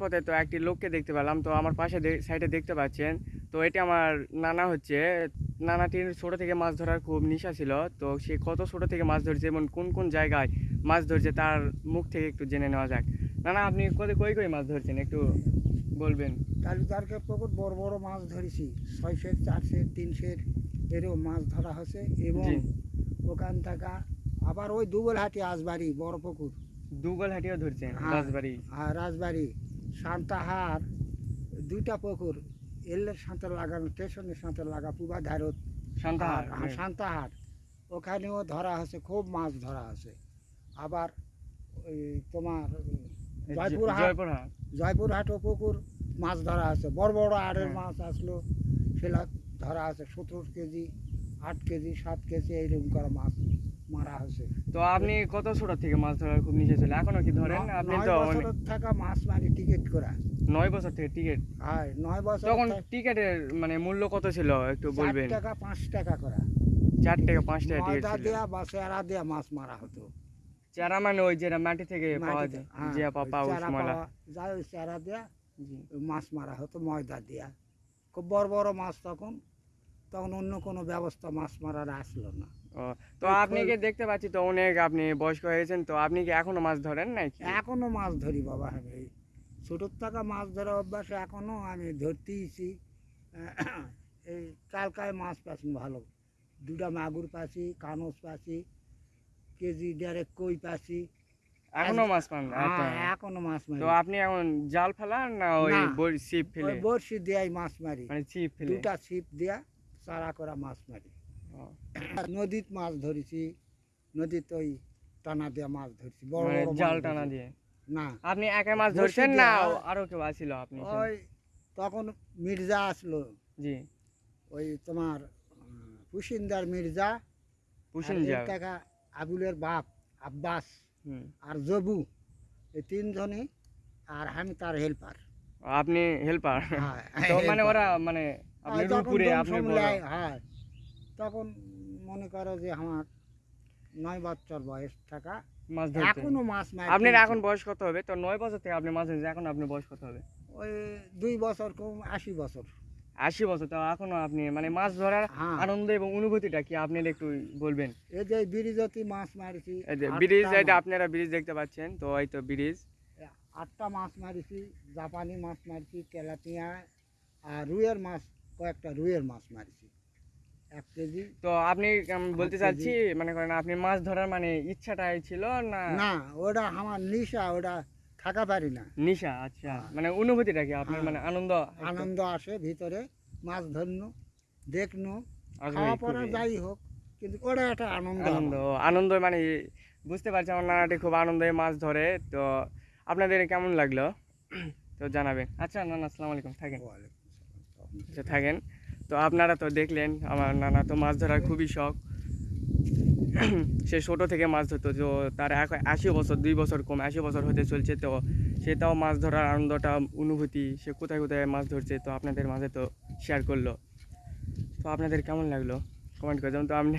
পথে তো একটি লোককে দেখতে পেলাম। তো আমার পাশে সাইডে দেখতে পাচ্ছেন। তো এটি আমার নানা হচ্ছে। নানাটির ছোটো থেকে মাছ ধরার খুব নেশা ছিল। তো সে কত ছোটো থেকে মাছ ধরছে এবং কোন কোন জায়গায় মাছ ধরছে তার মুখ থেকে একটু জেনে নেওয়া যাক। নানা আপনি কত কই কই মাছ ধরছেন? একটু বলবেন। তালুদারকে পুকুর বড় বড় মাছ ধরেছি। ছয় সের চার সের তিন সের এরকম মাছ ধরা হয়েছে এবং। ওখান থেকে আবার ওই দুবলহাটি আসবাড়ি বড় পুকুর। দুগল হাটিও ধরছেন হ্যাঁ। রাজবাড়ি। আর রাজবাড়ি। সান্তাহার দুইটা পুকুর এলের সাঁতার লাগানো স্টেশনের সাঁতার লাগা পুবা ধারত আর সান্তাহার ওখানেও ধরা আছে খুব মাছ ধরা আছে আবার ওই তোমার জয়পুরহাট জয়পুরহাট। জয়পুরহাটও পুকুর মাছ ধরা আছে বড় বড় আড়ের হ্যাঁ। মাছ আসলো সেটা ধরা আছে সতেরো কেজি আট কেজি সাত কেজি এইরকম করে মাছ। মারা হয়েছে। তো আপনি কত ছোট থেকে মাছ ধরার খুব নেশা ছিল এখনও কি ধরেন? আপনি তো অনেক- থাকা মাছ মারি টিকিট করা। নয় বছর থেকে টিকিট? হয় নয় বছর তখন টিকিটের মানে মূল্য কত ছিল? একটু বলবেন। টাকা পাঁচ টাকা করা। চার টাকা পাঁচ টাকা টিকিট ছিল। দেয়া বা চেরা দেয়া মাছ মারা হতো। চারা মানে ওই যেটা মাটি থেকে পাওয়া যায়। হ্যাঁ, যে পাপা চারা উসমলা যায় ওই চেরা দেয়া মাছ মারা হতো ময়দা দেয়া। খুব বড় বড় মাছ তখন তখন অন্য কোনো ব্যবস্থা মাছ মারার আসলো না। ও তো কি দেখতে পাচ্ছি তো অনেক আপনি বয়স্ক হয়েছেন তো আপনি কি এখনও মাছ ধরেন নাকি? এখনও মাছ ধরি বাবা আমি। এই ছোটোর থেকে মাছ ধরা অভ্যাস এখনও আমি ধরতেইছি। এই কালকায় মাছ পাচ্ছি ভালো। দুটা মাগুর পাচ্ছি কানস পাচ্ছি কেজি দেড়েক কই পাচ্ছি এখনও মাছ পান আচ্ছা। হ্যাঁ, এখনও মাছ মারি। তো আপনি এখন জাল ফেলান না ওই। ছিপ ফেলে? বড়শি দিয়াই মাছ মারি। মানে ছিপ ফেলে? দুটা ছিপ দিয়া চারা করা মাছ মারি। ও, নদীত মাছ ধরেছি নদীত ওই টানা দিয়া মাছ ধরছি বড় মানে বড় জাল টানা দিয়ে? না। আপনি একা মাছ ধরছেন না আরও কেউ আসছিল আপনি ওই তখন মির্জা আসলো। জি। ওই তোমার পুশিন্দার মির্জা পুষিন আর কাকা আবুলের বাপ আব্বাস আর জবু এই তিনজনই আর আমি তার হেল্পার। আপনি হেল্পার? তো মানে ওরা মানে আপনি রূপপুরে আপনি হ্যাঁ তখন মনে করো যে আমার নয় বছর বয়স থাকা মাছ ধরতে। এখনও মাছ মারি আপনার এখন বয়স কত হবে? তো নয় বছর থেকে আপনি মাছ ধরছেন এখন আপনার বয়স কত হবে? ওই দুই বছর কম আশি বছর। আশি বছর তো এখনও আপনি মানে মাছ ধরার হ্যাঁ। আনন্দ এবং অনুভূতিটা কি আপনি একটু বলবেন? এই যে ব্রিজতি মাছ মারছি এই যে ব্রিজ এটা মাছ। আপনারা ব্রিজ দেখতে পাচ্ছেন তো এই তো ব্রিজ। আটটা মাছ মারিছি জাপানি মাছ মারছি তেলাপিয়া আর রুইয়ের মাছ কয়েকটা রুইয়ের মাছ মারিছি। এক কেজি। তো আপনি বলতে চাচ্ছি মানে করেন আপনি মাছ ধরার মানে ইচ্ছাটাই ছিল না? না ওটা আমার নিশা ওটা থাকা পারি না। নিশা আচ্ছা। হ্যাঁ। মানে অনুভূতিটা কি? আপনার হ্যাঁ। মানে আনন্দ আনন্দ আসে ভিতরে মাছ ধরনো দেখনো খাওয়া যাই হোক কিন্তু ওটা একটা আনন্দ আনন্দ আনন্দ মানে বুঝতে পারছি আমার নানাটি খুব আনন্দে মাছ ধরে। তো আপনাদের কেমন লাগল? তো জানাবেন। আচ্ছা নানা আসসালামু আলাইকুম থাকেন। আচ্ছা থাকেন। তো আপনারা তো দেখলেন, আমার নানা তো মাছ ধরার খুবই শখ। সে ছোটো থেকে মাছ ধরতো, তো তার এক আশি বছর, দুই বছর কম, আশি বছর হতে চলছে, তো সে তাও মাছ ধরার আনন্দটা, অনুভূতি, সে কোথায় কোথায় মাছ ধরছে, তো আপনাদের মাঝে তো শেয়ার করল। তো আপনাদের কেমন লাগল? কমেন্ট করে যেমন তো আপনি